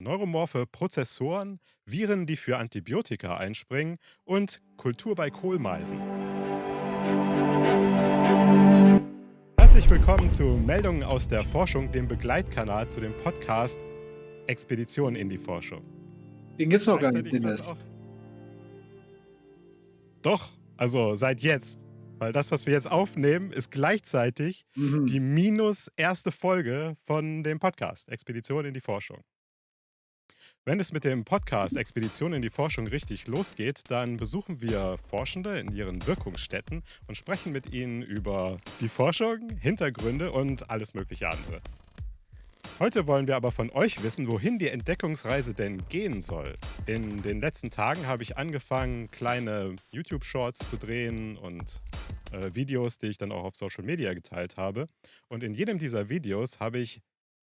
neuromorphe Prozessoren, Viren, die für Antibiotika einspringen und Kultur bei Kohlmeisen. Herzlich willkommen zu Meldungen aus der Forschung, dem Begleitkanal zu dem Podcast Expedition in die Forschung. Den gibt's noch gar nicht, Dennis. Doch, also seit jetzt. Weil das, was wir jetzt aufnehmen, ist gleichzeitig die Mhm. minus erste Folge von dem Podcast Expedition in die Forschung. Wenn es mit dem Podcast Expedition in die Forschung richtig losgeht, dann besuchen wir Forschende in ihren Wirkungsstätten und sprechen mit ihnen über die Forschung, Hintergründe und alles mögliche andere. Heute wollen wir aber von euch wissen, wohin die Entdeckungsreise denn gehen soll. In den letzten Tagen habe ich angefangen, kleine YouTube-Shorts zu drehen und äh, Videos, die ich dann auch auf Social Media geteilt habe. Und in jedem dieser Videos habe ich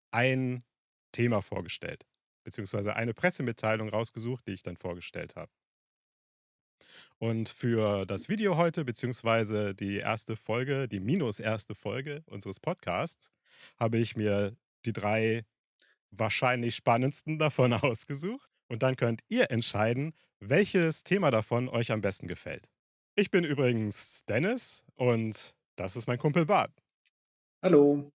ein Thema vorgestellt, beziehungsweise eine Pressemitteilung rausgesucht, die ich dann vorgestellt habe. Und für das Video heute, beziehungsweise die erste Folge, die minus erste Folge unseres Podcasts, habe ich mir die drei wahrscheinlich spannendsten davon ausgesucht. Und dann könnt ihr entscheiden, welches Thema davon euch am besten gefällt. Ich bin übrigens Dennis und das ist mein Kumpel Bart. Hallo.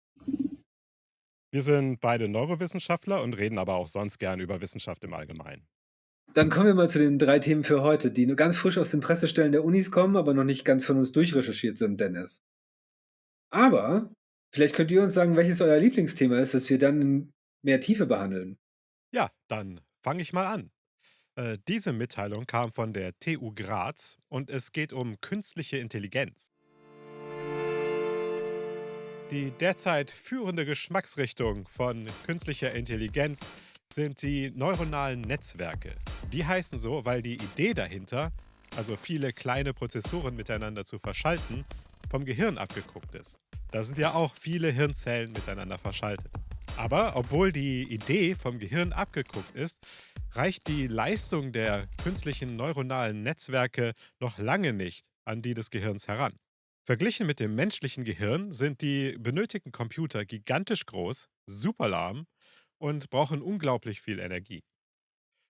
Wir sind beide Neurowissenschaftler und reden aber auch sonst gern über Wissenschaft im Allgemeinen. Dann kommen wir mal zu den drei Themen für heute, die nur ganz frisch aus den Pressestellen der Unis kommen, aber noch nicht ganz von uns durchrecherchiert sind, Dennis. Aber vielleicht könnt ihr uns sagen, welches euer Lieblingsthema ist, das wir dann in mehr Tiefe behandeln. Ja, dann fange ich mal an. Äh, diese Mitteilung kam von der TU Graz und es geht um künstliche Intelligenz. Die derzeit führende Geschmacksrichtung von künstlicher Intelligenz sind die neuronalen Netzwerke. Die heißen so, weil die Idee dahinter, also viele kleine Prozessoren miteinander zu verschalten, vom Gehirn abgeguckt ist. Da sind ja auch viele Hirnzellen miteinander verschaltet. Aber obwohl die Idee vom Gehirn abgeguckt ist, reicht die Leistung der künstlichen neuronalen Netzwerke noch lange nicht an die des Gehirns heran. Verglichen mit dem menschlichen Gehirn sind die benötigten Computer gigantisch groß, super lahm und brauchen unglaublich viel Energie.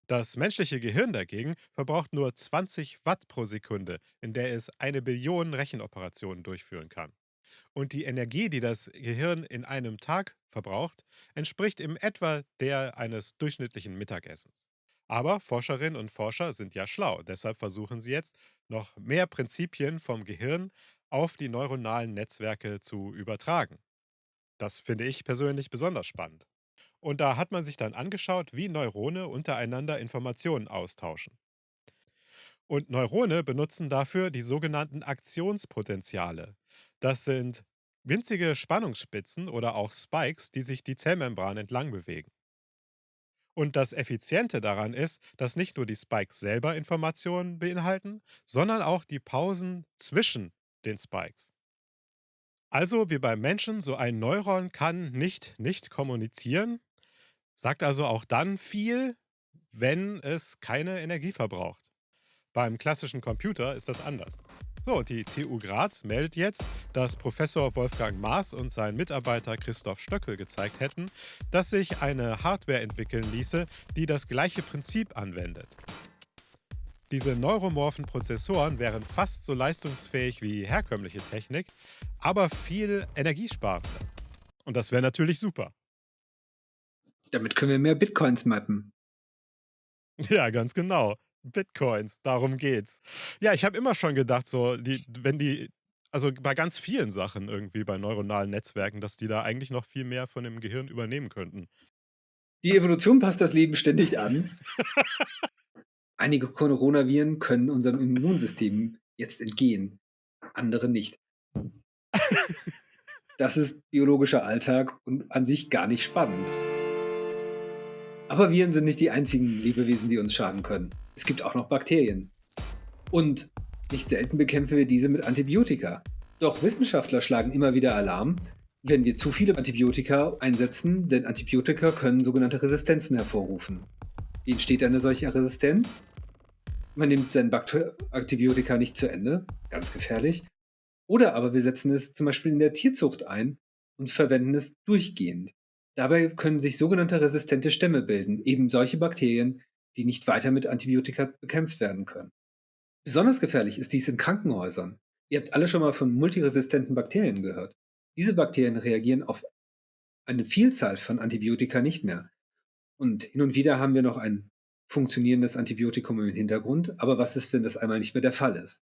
Das menschliche Gehirn dagegen verbraucht nur 20 Watt pro Sekunde, in der es eine Billion Rechenoperationen durchführen kann. Und die Energie, die das Gehirn in einem Tag verbraucht, entspricht im etwa der eines durchschnittlichen Mittagessens. Aber Forscherinnen und Forscher sind ja schlau, deshalb versuchen sie jetzt, noch mehr Prinzipien vom Gehirn auf die neuronalen Netzwerke zu übertragen. Das finde ich persönlich besonders spannend. Und da hat man sich dann angeschaut, wie Neurone untereinander Informationen austauschen. Und Neurone benutzen dafür die sogenannten Aktionspotenziale. Das sind winzige Spannungsspitzen oder auch Spikes, die sich die Zellmembran entlang bewegen. Und das Effiziente daran ist, dass nicht nur die Spikes selber Informationen beinhalten, sondern auch die Pausen zwischen den Spikes. Also wie beim Menschen, so ein Neuron kann nicht nicht kommunizieren, sagt also auch dann viel, wenn es keine Energie verbraucht. Beim klassischen Computer ist das anders. So, die TU Graz meldet jetzt, dass Professor Wolfgang Maas und sein Mitarbeiter Christoph Stöckel gezeigt hätten, dass sich eine Hardware entwickeln ließe, die das gleiche Prinzip anwendet. Diese neuromorphen Prozessoren wären fast so leistungsfähig wie herkömmliche Technik, aber viel energiesparender. Und das wäre natürlich super. Damit können wir mehr Bitcoins mappen. Ja, ganz genau. Bitcoins, darum geht's. Ja, ich habe immer schon gedacht, so, die, wenn die, also bei ganz vielen Sachen irgendwie, bei neuronalen Netzwerken, dass die da eigentlich noch viel mehr von dem Gehirn übernehmen könnten. Die Evolution passt das Leben ständig an. Einige Coronaviren können unserem Immunsystem jetzt entgehen, andere nicht. Das ist biologischer Alltag und an sich gar nicht spannend. Aber Viren sind nicht die einzigen Lebewesen, die uns schaden können. Es gibt auch noch Bakterien. Und nicht selten bekämpfen wir diese mit Antibiotika. Doch Wissenschaftler schlagen immer wieder Alarm, wenn wir zu viele Antibiotika einsetzen, denn Antibiotika können sogenannte Resistenzen hervorrufen. Wie entsteht eine solche Resistenz? Man nimmt sein Bakter Antibiotika nicht zu Ende, ganz gefährlich. Oder aber wir setzen es zum Beispiel in der Tierzucht ein und verwenden es durchgehend. Dabei können sich sogenannte resistente Stämme bilden, eben solche Bakterien, die nicht weiter mit Antibiotika bekämpft werden können. Besonders gefährlich ist dies in Krankenhäusern. Ihr habt alle schon mal von multiresistenten Bakterien gehört. Diese Bakterien reagieren auf eine Vielzahl von Antibiotika nicht mehr. Und hin und wieder haben wir noch ein funktionierendes Antibiotikum im Hintergrund, aber was ist, wenn das einmal nicht mehr der Fall ist?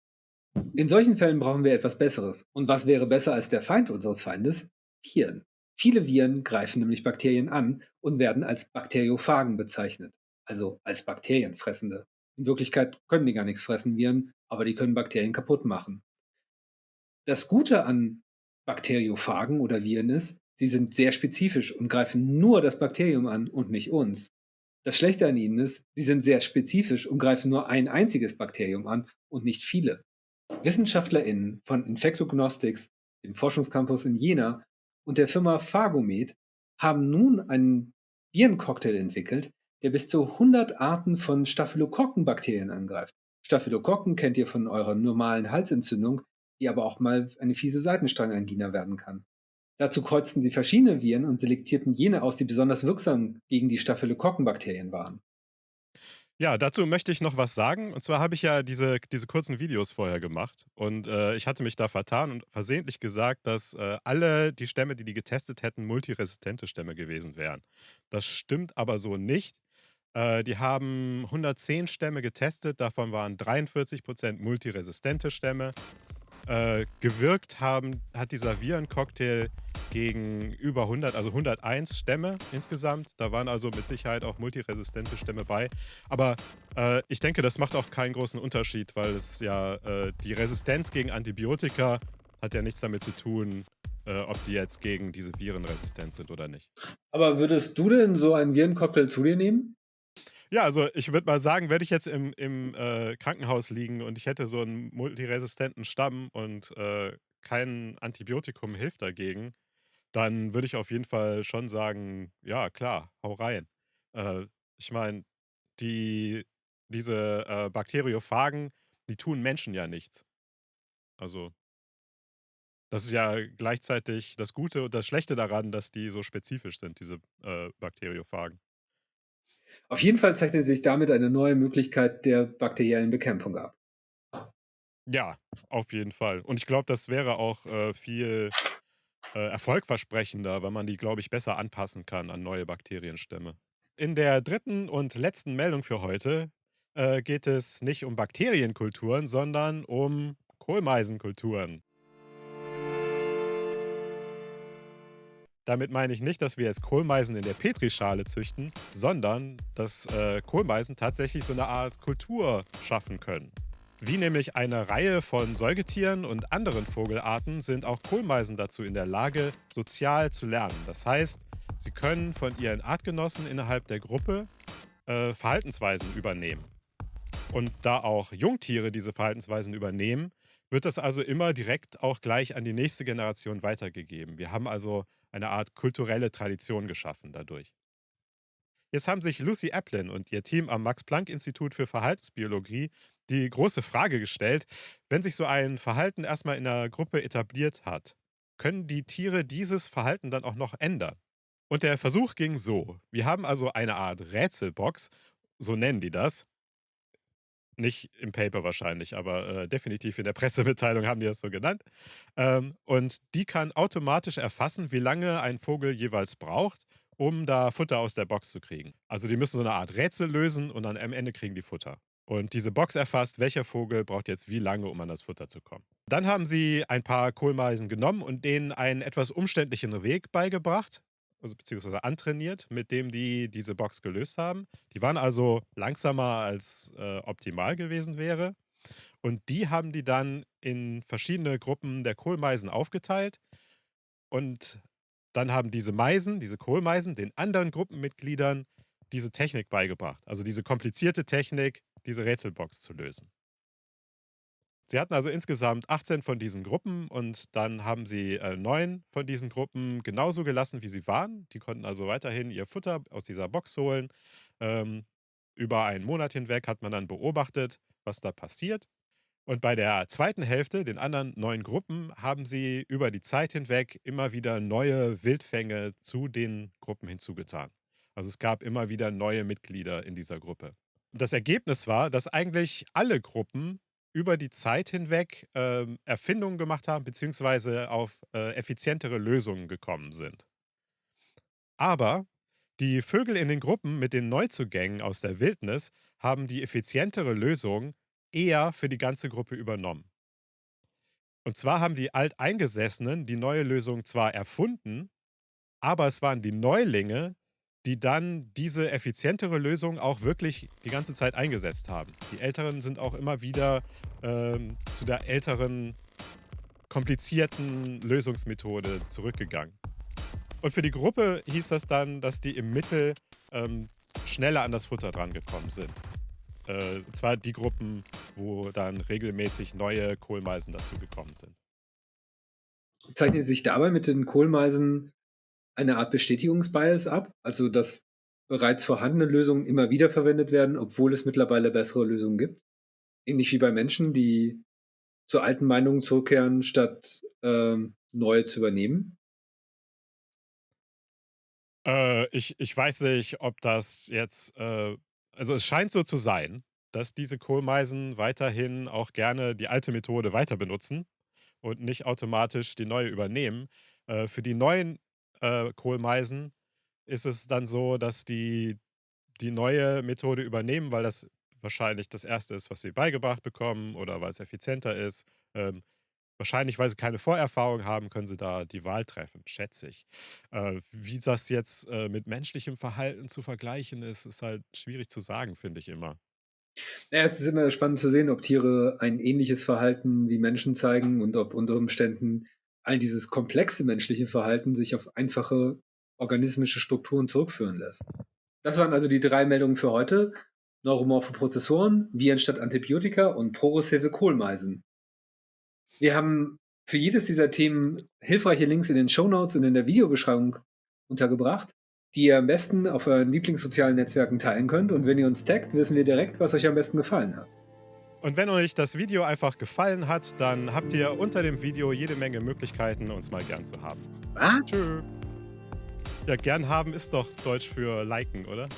In solchen Fällen brauchen wir etwas Besseres. Und was wäre besser als der Feind unseres Feindes? Viren. Viele Viren greifen nämlich Bakterien an und werden als Bakteriophagen bezeichnet, also als Bakterienfressende. In Wirklichkeit können die gar nichts fressen, Viren, aber die können Bakterien kaputt machen. Das Gute an Bakteriophagen oder Viren ist, sie sind sehr spezifisch und greifen nur das Bakterium an und nicht uns. Das Schlechte an ihnen ist, sie sind sehr spezifisch und greifen nur ein einziges Bakterium an und nicht viele. WissenschaftlerInnen von Infectognostics, dem Forschungscampus in Jena, und der Firma Phagomed haben nun einen Virencocktail entwickelt, der bis zu 100 Arten von Staphylokokkenbakterien angreift. Staphylokokken kennt ihr von eurer normalen Halsentzündung, die aber auch mal eine fiese Seitenstrangangina werden kann. Dazu kreuzten sie verschiedene Viren und selektierten jene aus, die besonders wirksam gegen die Staphylokokkenbakterien waren. Ja, dazu möchte ich noch was sagen. Und zwar habe ich ja diese, diese kurzen Videos vorher gemacht. Und äh, ich hatte mich da vertan und versehentlich gesagt, dass äh, alle die Stämme, die die getestet hätten, multiresistente Stämme gewesen wären. Das stimmt aber so nicht. Äh, die haben 110 Stämme getestet, davon waren 43% multiresistente Stämme. Äh, gewirkt haben, hat dieser Virencocktail gegen über 100, also 101 Stämme insgesamt. Da waren also mit Sicherheit auch multiresistente Stämme bei. Aber äh, ich denke, das macht auch keinen großen Unterschied, weil es ja äh, die Resistenz gegen Antibiotika hat ja nichts damit zu tun, äh, ob die jetzt gegen diese Viren resistent sind oder nicht. Aber würdest du denn so einen Virencocktail zu dir nehmen? Ja, also ich würde mal sagen, wenn ich jetzt im, im äh, Krankenhaus liegen und ich hätte so einen multiresistenten Stamm und äh, kein Antibiotikum hilft dagegen, dann würde ich auf jeden Fall schon sagen, ja, klar, hau rein. Äh, ich meine, die, diese äh, Bakteriophagen, die tun Menschen ja nichts. Also, das ist ja gleichzeitig das Gute und das Schlechte daran, dass die so spezifisch sind, diese äh, Bakteriophagen. Auf jeden Fall zeichnet sich damit eine neue Möglichkeit der bakteriellen Bekämpfung ab. Ja, auf jeden Fall. Und ich glaube, das wäre auch äh, viel äh, erfolgversprechender, wenn man die, glaube ich, besser anpassen kann an neue Bakterienstämme. In der dritten und letzten Meldung für heute äh, geht es nicht um Bakterienkulturen, sondern um Kohlmeisenkulturen. Damit meine ich nicht, dass wir jetzt Kohlmeisen in der Petrischale züchten, sondern dass äh, Kohlmeisen tatsächlich so eine Art Kultur schaffen können. Wie nämlich eine Reihe von Säugetieren und anderen Vogelarten sind auch Kohlmeisen dazu in der Lage, sozial zu lernen. Das heißt, sie können von ihren Artgenossen innerhalb der Gruppe äh, Verhaltensweisen übernehmen. Und da auch Jungtiere diese Verhaltensweisen übernehmen, wird das also immer direkt auch gleich an die nächste Generation weitergegeben. Wir haben also eine Art kulturelle Tradition geschaffen dadurch. Jetzt haben sich Lucy Applin und ihr Team am Max-Planck-Institut für Verhaltensbiologie die große Frage gestellt, wenn sich so ein Verhalten erstmal in einer Gruppe etabliert hat, können die Tiere dieses Verhalten dann auch noch ändern? Und der Versuch ging so. Wir haben also eine Art Rätselbox, so nennen die das. Nicht im Paper wahrscheinlich, aber äh, definitiv in der Pressemitteilung haben die das so genannt. Ähm, und die kann automatisch erfassen, wie lange ein Vogel jeweils braucht, um da Futter aus der Box zu kriegen. Also die müssen so eine Art Rätsel lösen und dann am Ende kriegen die Futter. Und diese Box erfasst, welcher Vogel braucht jetzt wie lange, um an das Futter zu kommen. Dann haben sie ein paar Kohlmeisen genommen und denen einen etwas umständlichen Weg beigebracht, also beziehungsweise antrainiert, mit dem die diese Box gelöst haben. Die waren also langsamer als äh, optimal gewesen wäre. Und die haben die dann in verschiedene Gruppen der Kohlmeisen aufgeteilt. Und dann haben diese Meisen, diese Kohlmeisen, den anderen Gruppenmitgliedern diese Technik beigebracht. Also diese komplizierte Technik, diese Rätselbox zu lösen. Sie hatten also insgesamt 18 von diesen Gruppen und dann haben sie äh, neun von diesen Gruppen genauso gelassen, wie sie waren. Die konnten also weiterhin ihr Futter aus dieser Box holen. Ähm, über einen Monat hinweg hat man dann beobachtet, was da passiert. Und bei der zweiten Hälfte, den anderen neun Gruppen, haben sie über die Zeit hinweg immer wieder neue Wildfänge zu den Gruppen hinzugetan. Also es gab immer wieder neue Mitglieder in dieser Gruppe. Das Ergebnis war, dass eigentlich alle Gruppen über die Zeit hinweg ähm, Erfindungen gemacht haben, beziehungsweise auf äh, effizientere Lösungen gekommen sind. Aber die Vögel in den Gruppen mit den Neuzugängen aus der Wildnis haben die effizientere Lösung eher für die ganze Gruppe übernommen. Und zwar haben die Alteingesessenen die neue Lösung zwar erfunden, aber es waren die Neulinge, die dann diese effizientere Lösung auch wirklich die ganze Zeit eingesetzt haben. Die Älteren sind auch immer wieder ähm, zu der älteren, komplizierten Lösungsmethode zurückgegangen. Und für die Gruppe hieß das dann, dass die im Mittel ähm, schneller an das Futter drangekommen sind. Äh, zwar die Gruppen, wo dann regelmäßig neue Kohlmeisen dazugekommen sind. Zeichnet sich dabei mit den Kohlmeisen eine Art Bestätigungsbias ab, also dass bereits vorhandene Lösungen immer wieder verwendet werden, obwohl es mittlerweile bessere Lösungen gibt. Ähnlich wie bei Menschen, die zu alten Meinungen zurückkehren, statt ähm, neue zu übernehmen. Äh, ich, ich weiß nicht, ob das jetzt, äh, also es scheint so zu sein, dass diese Kohlmeisen weiterhin auch gerne die alte Methode weiter benutzen und nicht automatisch die neue übernehmen. Äh, für die neuen äh, Kohlmeisen ist es dann so, dass die die neue Methode übernehmen, weil das wahrscheinlich das Erste ist, was sie beigebracht bekommen oder weil es effizienter ist. Ähm, wahrscheinlich, weil sie keine Vorerfahrung haben, können sie da die Wahl treffen, schätze ich. Äh, wie das jetzt äh, mit menschlichem Verhalten zu vergleichen ist, ist halt schwierig zu sagen, finde ich immer. Ja, es ist immer spannend zu sehen, ob Tiere ein ähnliches Verhalten wie Menschen zeigen und ob unter Umständen all dieses komplexe menschliche Verhalten sich auf einfache organismische Strukturen zurückführen lässt. Das waren also die drei Meldungen für heute. Neuromorphe Prozessoren, Viren statt Antibiotika und progressive Kohlmeisen. Wir haben für jedes dieser Themen hilfreiche Links in den Show Notes und in der Videobeschreibung untergebracht, die ihr am besten auf euren Lieblingssozialen Netzwerken teilen könnt. Und wenn ihr uns taggt, wissen wir direkt, was euch am besten gefallen hat. Und wenn euch das Video einfach gefallen hat, dann habt ihr unter dem Video jede Menge Möglichkeiten, uns mal gern zu haben. Was? Tschö. Ja, gern haben ist doch Deutsch für liken, oder?